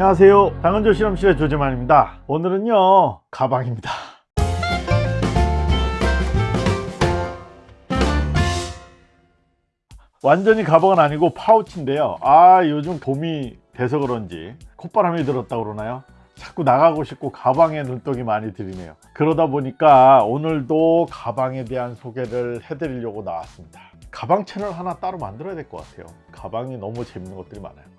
안녕하세요. 당근조 실험실의 조재만입니다. 오늘은요 가방입니다. 완전히 가방은 아니고 파우치인데요. 아 요즘 봄이 돼서 그런지 콧바람이 들었다 그러나요? 자꾸 나가고 싶고 가방에 눈독이 많이 들이네요. 그러다 보니까 오늘도 가방에 대한 소개를 해드리려고 나왔습니다. 가방 채널 하나 따로 만들어야 될 것 같아요. 가방이 너무 재밌는 것들이 많아요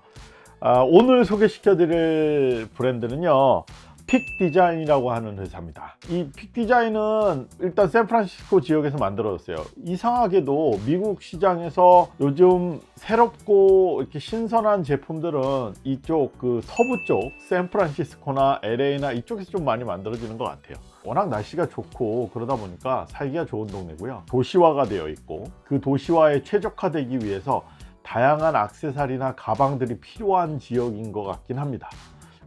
아, 오늘 소개시켜 드릴 브랜드는요 Peak Design이라고 하는 회사입니다. 이 Peak Design은 일단 샌프란시스코 지역에서 만들어졌어요. 이상하게도 미국 시장에서 요즘 새롭고 이렇게 신선한 제품들은 이쪽 그 서부 쪽 샌프란시스코나 LA나 이쪽에서 좀 많이 만들어지는 것 같아요. 워낙 날씨가 좋고 그러다 보니까 살기가 좋은 동네고요. 도시화가 되어 있고 그 도시화에 최적화되기 위해서 다양한 악세사리나 가방들이 필요한 지역인 것 같긴 합니다.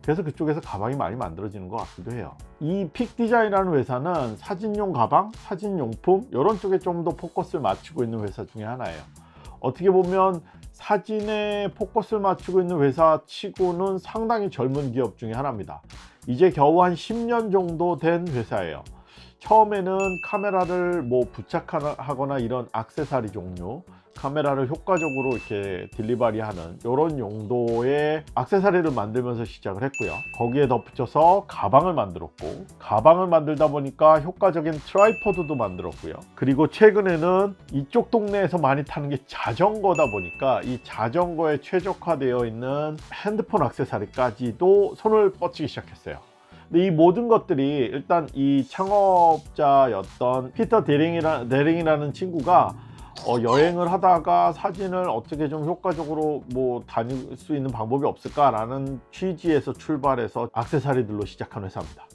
그래서 그쪽에서 가방이 많이 만들어지는 것 같기도 해요. 이 픽디자인이라는 회사는 사진용 가방, 사진용품 이런 쪽에 좀 더 포커스를 맞추고 있는 회사 중에 하나예요. 어떻게 보면 사진에 포커스를 맞추고 있는 회사 치고는 상당히 젊은 기업 중에 하나입니다. 이제 겨우 한 10년 정도 된 회사예요. 처음에는 카메라를 뭐 부착하거나 이런 악세사리 종류 카메라를 효과적으로 이렇게 delivery하는 이런 용도의 악세사리를 만들면서 시작을 했고요. 거기에 덧붙여서 가방을 만들었고 가방을 만들다 보니까 효과적인 tripod도 만들었고요. 그리고 최근에는 이쪽 동네에서 많이 타는 게 자전거다 보니까 이 자전거에 최적화되어 있는 핸드폰 악세사리까지도 손을 뻗치기 시작했어요. 근데 이 모든 것들이 일단 이 창업자였던 피터 데링이라, 데링이라는 친구가 어, 여행을 하다가 사진을 어떻게 좀 효과적으로 뭐 다닐 수 있는 방법이 없을까라는 취지에서 출발해서 악세사리들로 시작한 회사입니다.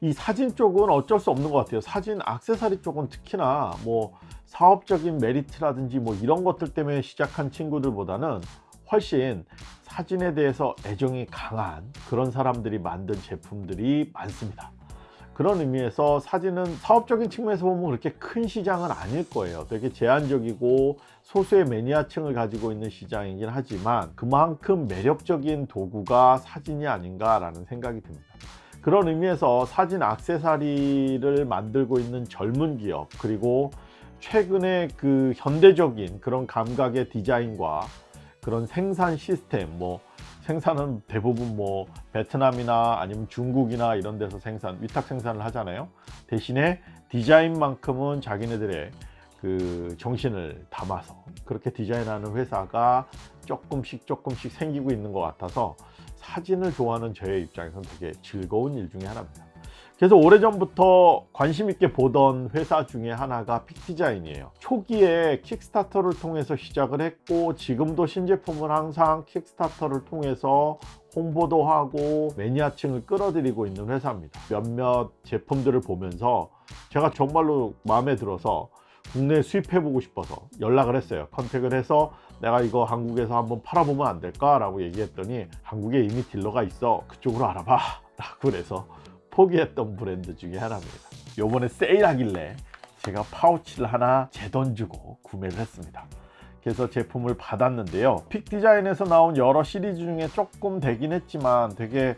이 사진 쪽은 어쩔 수 없는 것 같아요. 사진 악세사리 쪽은 특히나 뭐 사업적인 메리트라든지 뭐 이런 것들 때문에 시작한 친구들보다는 훨씬 사진에 대해서 애정이 강한 그런 사람들이 만든 제품들이 많습니다. 그런 의미에서 사진은 사업적인 측면에서 보면 그렇게 큰 시장은 아닐 거예요. 되게 제한적이고 소수의 매니아층을 가지고 있는 시장이긴 하지만 그만큼 매력적인 도구가 사진이 아닌가 라는 생각이 듭니다. 그런 의미에서 사진 악세사리를 만들고 있는 젊은 기업 그리고 최근에 그 현대적인 그런 감각의 디자인과 그런 생산 시스템 뭐 생산은 대부분 뭐 베트남이나 아니면 중국이나 이런 데서 생산 위탁 생산을 하잖아요. 대신에 디자인만큼은 자기네들의 그 정신을 담아서 그렇게 디자인하는 회사가 조금씩 조금씩 생기고 있는 것 같아서 사진을 좋아하는 저의 입장에서는 되게 즐거운 일 중에 하나입니다 그래서 오래전부터 관심 있게 보던 회사 중에 하나가 픽디자인이에요. 초기에 킥스타터를 통해서 시작을 했고 지금도 신제품을 항상 킥스타터를 통해서 홍보도 하고 매니아층을 끌어들이고 있는 회사입니다. 몇몇 제품들을 보면서 제가 정말로 마음에 들어서 국내에 수입해 보고 싶어서 연락을 했어요. contact을 해서 내가 이거 한국에서 한번 팔아보면 안 될까 라고 얘기했더니 한국에 이미 딜러가 있어. 그쪽으로 알아봐. 라고 그래서 포기했던 브랜드 중에 하나입니다. 요번에 세일하길래 제가 파우치를 하나 제 돈 주고 구매를 했습니다. 그래서 제품을 받았는데요. Peak Design에서 나온 여러 시리즈 중에 조금 되긴 했지만 되게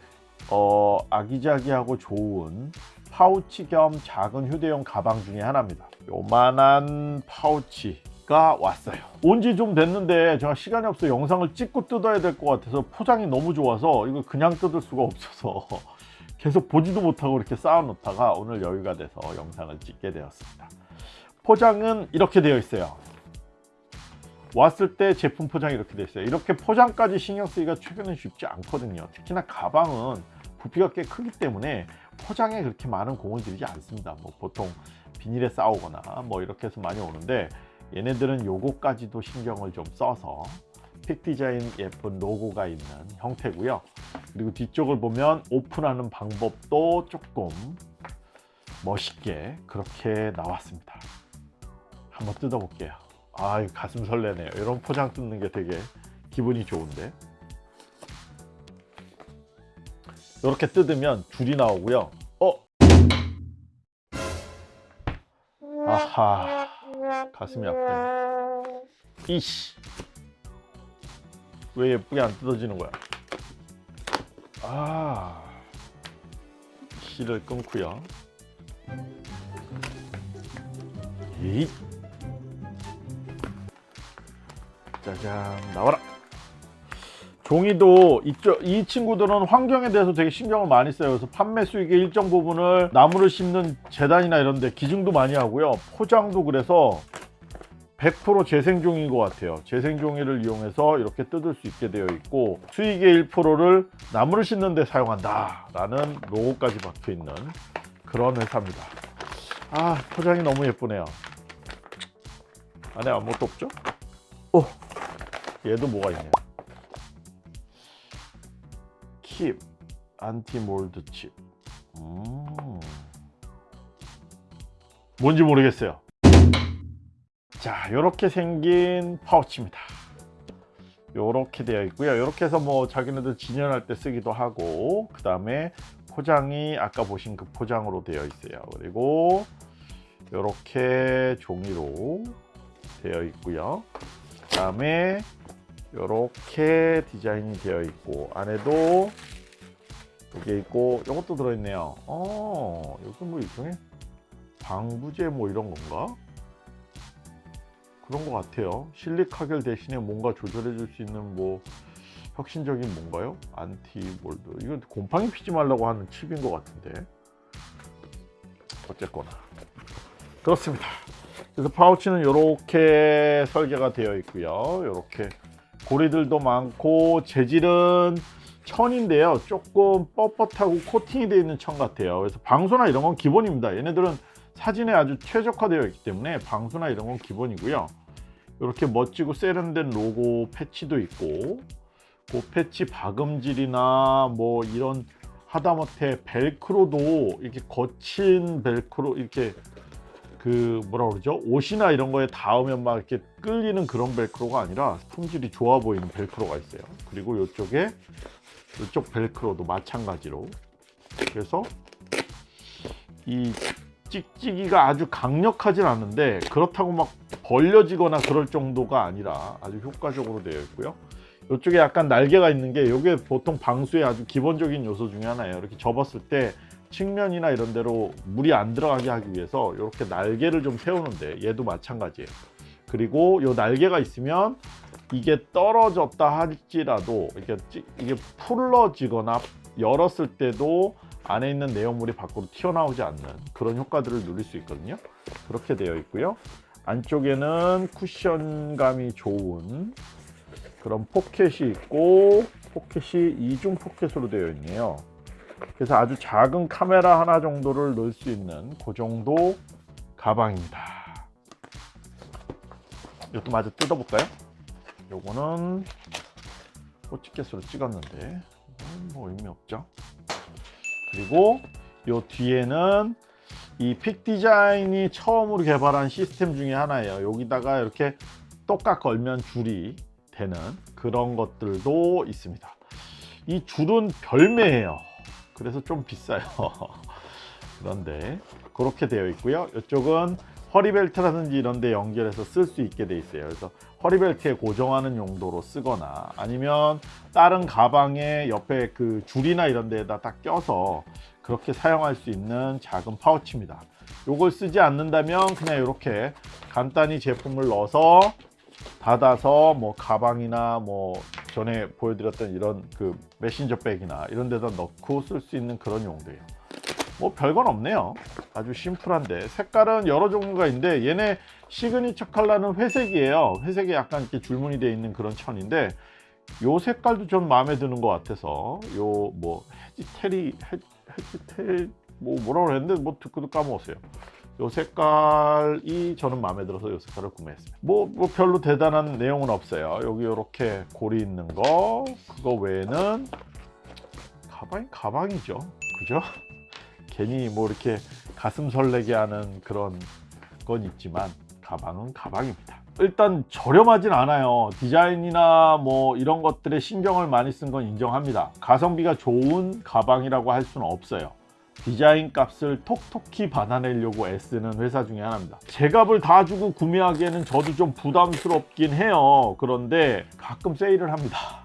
어, 아기자기하고 좋은 파우치 겸 작은 휴대용 가방 중에 하나입니다. 요만한 파우치가 왔어요. 온 지 좀 됐는데 제가 시간이 없어 영상을 찍고 뜯어야 될 것 같아서 포장이 너무 좋아서 이거 그냥 뜯을 수가 없어서 계속 보지도 못하고 이렇게 쌓아 놓다가 오늘 여유가 돼서 영상을 찍게 되었습니다. 포장은 이렇게 되어 있어요. 왔을 때 제품 포장이 이렇게 되어 있어요. 이렇게 포장까지 신경 쓰기가 최근에 쉽지 않거든요. 특히나 가방은 부피가 꽤 크기 때문에 포장에 그렇게 많은 공을 들이지 않습니다. 뭐 보통 비닐에 싸오거나 뭐 이렇게 해서 많이 오는데 얘네들은 요거까지도 신경을 좀 써서 픽 디자인 예쁜 로고가 있는 형태고요. 그리고 뒤쪽을 보면 오픈하는 방법도 조금 멋있게 그렇게 나왔습니다. 한번 뜯어 볼게요. 아 가슴 설레네요. 이런 포장 뜯는 게 되게 기분이 좋은데. 이렇게 뜯으면 줄이 나오고요. 어? 아하 가슴이 아프네. 이씨 왜 예쁘게 안 뜯어지는 거야 아 실을 끊고요. 이 짜잔 나와라. 종이도 이쪽 이 친구들은 환경에 대해서 되게 신경을 많이 써요. 그래서 판매 수익의 일정 부분을 나무를 심는 재단이나 이런 데 기증도 많이 하고요. 포장도 그래서 100% 재생종인 것 같아요. 재생종이를 이용해서 이렇게 뜯을 수 있게 되어 있고 수익의 1%를 나무를 심는 데 사용한다 라는 로고까지 박혀 있는 그런 회사입니다. 아 포장이 너무 예쁘네요. 안에 아무것도 없죠? 오 얘도 뭐가 있네요. Keep anti mold chip. 음. 뭔지 모르겠어요. 자, 이렇게 생긴 파우치입니다. 이렇게 되어 있고요. 이렇게 해서 뭐 자기네들 진열할 때 쓰기도 하고, 그 다음에 포장이 아까 보신 그 포장으로 되어 있어요. 그리고 이렇게 종이로 되어 있고요. 그 다음에 이렇게 디자인이 되어 있고 안에도 이게 있고 이것도 들어있네요. 어, 여기 뭐 일종의 방부제 뭐 이런 건가? 그런 것 같아요. 실리카겔 대신에 뭔가 조절해 줄 수 있는 뭐 혁신적인 뭔가요? 안티몰드. 이건 곰팡이 피지 말라고 하는 칩인 것 같은데. 어쨌거나. 그렇습니다. 그래서 파우치는 이렇게 설계가 되어 있고요. 이렇게 고리들도 많고 재질은 천인데요. 조금 뻣뻣하고 코팅이 되어 있는 천 같아요. 그래서 방수나 이런 건 기본입니다. 얘네들은 사진에 아주 최적화되어 있기 때문에 방수나 이런 건 기본이고요. 이렇게 멋지고 세련된 로고 패치도 있고 그 패치 박음질이나 뭐 이런 하다못해 벨크로도 이렇게 거친 벨크로 이렇게 그 뭐라 그러죠? 옷이나 이런 거에 닿으면 막 이렇게 끌리는 그런 벨크로가 아니라 품질이 좋아 보이는 벨크로가 있어요. 그리고 이쪽에 이쪽 벨크로도 마찬가지로. 그래서 이 찍찍이가 아주 강력하진 않은데 그렇다고 막 벌려지거나 그럴 정도가 아니라 아주 효과적으로 되어 있고요. 이쪽에 약간 날개가 있는 게 이게 보통 방수의 아주 기본적인 요소 중에 하나예요. 이렇게 접었을 때 측면이나 이런 데로 물이 안 들어가게 하기 위해서 이렇게 날개를 좀 세우는데 얘도 마찬가지예요. 그리고 이 날개가 있으면 이게 떨어졌다 할지라도 이게, 찌- 이게 풀러지거나 열었을 때도 안에 있는 내용물이 밖으로 튀어나오지 않는 그런 효과들을 누릴 수 있거든요. 그렇게 되어 있고요. 안쪽에는 쿠션감이 좋은 그런 포켓이 있고 포켓이 이중 포켓으로 되어 있네요. 그래서 아주 작은 카메라 하나 정도를 넣을 수 있는 그 정도 가방입니다. 이것도 마저 뜯어볼까요? 요거는 호치켓으로 찍었는데 뭐 의미 없죠 그리고 요 뒤에는 이 픽 디자인이 처음으로 개발한 시스템 중에 하나예요. 여기다가 이렇게 똑같 걸면 줄이 되는 그런 것들도 있습니다. 이 줄은 별매예요. 그래서 좀 비싸요. 그런데 그렇게 되어 있고요. 이쪽은 허리벨트라든지 이런 데 연결해서 쓸 수 있게 돼 있어요. 그래서 허리벨트에 고정하는 용도로 쓰거나 아니면 다른 가방에 옆에 그 줄이나 이런 데에다 딱 껴서 그렇게 사용할 수 있는 작은 파우치입니다. 요걸 쓰지 않는다면 그냥 이렇게 간단히 제품을 넣어서 닫아서 뭐 가방이나 뭐 전에 보여드렸던 이런 그 메신저 백이나 이런 데다 넣고 쓸 수 있는 그런 용도예요 뭐 별건 없네요. 아주 심플한데. 색깔은 여러 종류가 있는데 얘네 signature color는 회색이에요. 회색에 약간 이렇게 줄무늬 되어 있는 그런 천인데 요 색깔도 좀 마음에 드는 것 같아서 요 뭐 헤지테리 헤지테 뭐 뭐라고 그랬는데 뭐 듣고도 까먹었어요. 요 색깔이 저는 마음에 들어서 요 색깔을 구매했습니다. 뭐, 뭐 별로 대단한 내용은 없어요. 여기 이렇게 고리 있는 거. 그거 외에는 가방이 가방이죠. 그죠 괜히 뭐 이렇게 가슴 설레게 하는 그런 건 있지만 가방은 가방입니다. 일단 저렴하진 않아요. 디자인이나 뭐 이런 것들에 신경을 많이 쓴 건 인정합니다. 가성비가 좋은 가방이라고 할 수는 없어요. 디자인 값을 톡톡히 받아내려고 애쓰는 회사 중에 하나입니다. 제 값을 다 주고 구매하기에는 저도 좀 부담스럽긴 해요. 그런데 가끔 세일을 합니다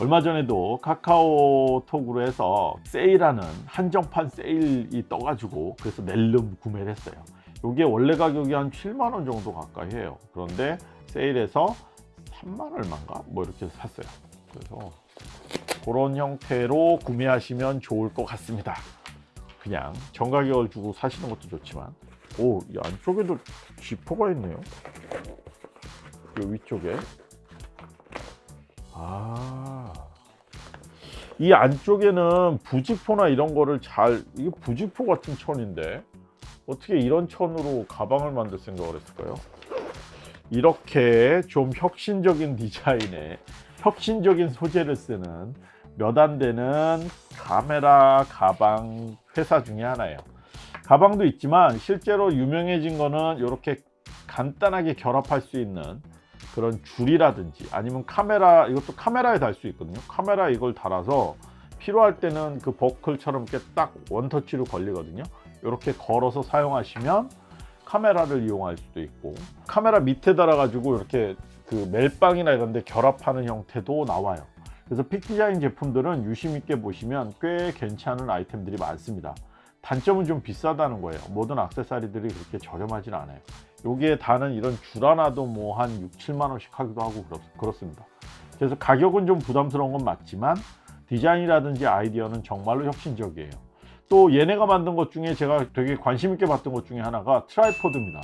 얼마 전에도 카카오톡으로 해서 세일하는 한정판 세일이 떠가지고 그래서 낼름 구매를 했어요. 이게 원래 가격이 한 7만 원 정도 가까이 해요. 그런데 세일해서 3만 얼마인가 뭐 이렇게 샀어요. 그래서 그런 형태로 구매하시면 좋을 것 같습니다. 그냥 정가격을 주고 사시는 것도 좋지만 오, 이 안쪽에도 지퍼가 있네요. 이 위쪽에 아, 이 안쪽에는 부직포나 이런 거를 잘 이게 부직포 같은 천인데 어떻게 이런 천으로 가방을 만들 생각을 했을까요? 이렇게 좀 혁신적인 디자인에 혁신적인 소재를 쓰는 몇 안 되는 카메라 가방 회사 중에 하나예요. 가방도 있지만 실제로 유명해진 거는 이렇게 간단하게 결합할 수 있는 그런 줄이라든지 아니면 카메라 이것도 카메라에 달 수 있거든요. 카메라 이걸 달아서 필요할 때는 그 버클처럼 이렇게 딱 원터치로 걸리거든요. 이렇게 걸어서 사용하시면 카메라를 이용할 수도 있고 카메라 밑에 달아 가지고 이렇게 그 멜빵이나 이런 데 결합하는 형태도 나와요. 그래서 픽디자인 제품들은 유심 있게 보시면 꽤 괜찮은 아이템들이 많습니다. 단점은 좀 비싸다는 거예요. 모든 액세서리들이 그렇게 저렴하진 않아요. 여기에 다는 이런 줄 하나도 뭐 한 6, 7만 원씩 하기도 하고 그렇, 습니다 그래서 가격은 좀 부담스러운 건 맞지만 디자인이라든지 아이디어는 정말로 혁신적이에요. 또 얘네가 만든 것 중에 제가 되게 관심 있게 봤던 것 중에 하나가 tripod입니다.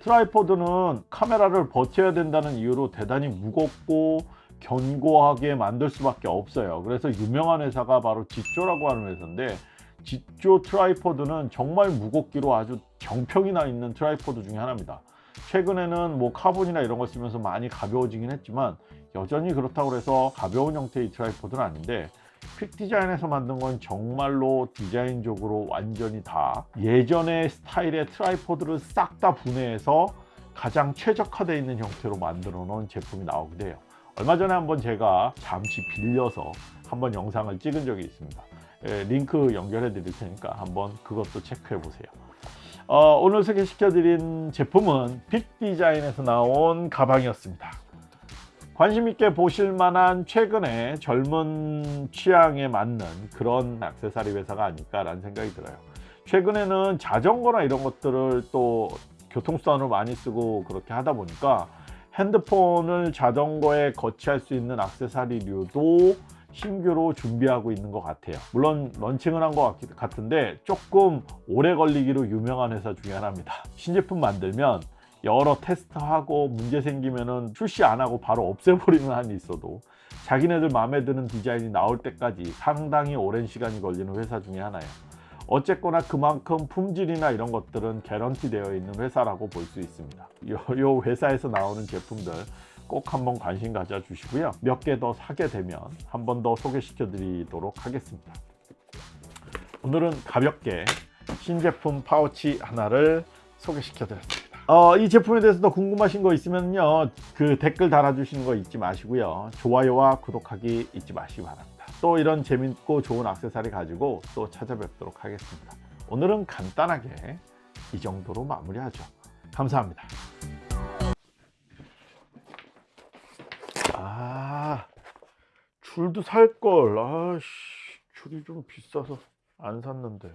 tripod는 카메라를 버텨야 된다는 이유로 대단히 무겁고 견고하게 만들 수밖에 없어요. 그래서 유명한 회사가 바로 지쪼라고 하는 회사인데 지쪼 tripod는 정말 무겁기로 아주 정평이 나 있는 tripod 중에 하나입니다. 최근에는 뭐 카본이나 이런 걸 쓰면서 많이 가벼워지긴 했지만 여전히 그렇다고 해서 가벼운 형태의 tripod는 아닌데 Peak Design에서 만든 건 정말로 디자인적으로 완전히 다 예전의 스타일의 tripod를 싹 다 분해해서 가장 최적화되어 있는 형태로 만들어 놓은 제품이 나오기도 해요. 얼마 전에 한번 제가 잠시 빌려서 한번 영상을 찍은 적이 있습니다. 예, 링크 연결해 드릴 테니까 한번 그것도 체크해 보세요. 어, 오늘 소개시켜 드린 제품은 빅디자인에서 나온 가방이었습니다. 관심 있게 보실 만한 최근에 젊은 취향에 맞는 그런 액세서리 회사가 아닐까라는 생각이 들어요. 최근에는 자전거나 이런 것들을 또 교통수단으로 많이 쓰고 그렇게 하다 보니까 핸드폰을 자전거에 거치할 수 있는 액세서리류도 신규로 준비하고 있는 것 같아요. 물론 런칭을 한 것 같은데 조금 오래 걸리기로 유명한 회사 중에 하나입니다. 신제품 만들면 여러 테스트하고 문제 생기면 은 출시 안 하고 바로 없애버리는 한이 있어도 자기네들 마음에 드는 디자인이 나올 때까지 상당히 오랜 시간이 걸리는 회사 중에 하나예요. 어쨌거나 그만큼 품질이나 이런 것들은 개런티 되어 있는 회사라고 볼 수 있습니다. 요, 요 회사에서 나오는 제품들 꼭 한번 관심 가져 주시고요. 몇 개 더 사게 되면 한 번 더 소개시켜 드리도록 하겠습니다. 오늘은 가볍게 신제품 파우치 하나를 소개시켜 드렸습니다. 어, 이 제품에 대해서 더 궁금하신 거 있으면요. 그 댓글 달아주시는 거 잊지 마시고요. 좋아요와 구독하기 잊지 마시기 바랍니다. 또 이런 재밌고 좋은 액세서리 가지고 또 찾아뵙도록 하겠습니다. 오늘은 간단하게 이 정도로 마무리하죠. 감사합니다 줄도 살 걸. 아씨 줄이 좀 비싸서 안 샀는데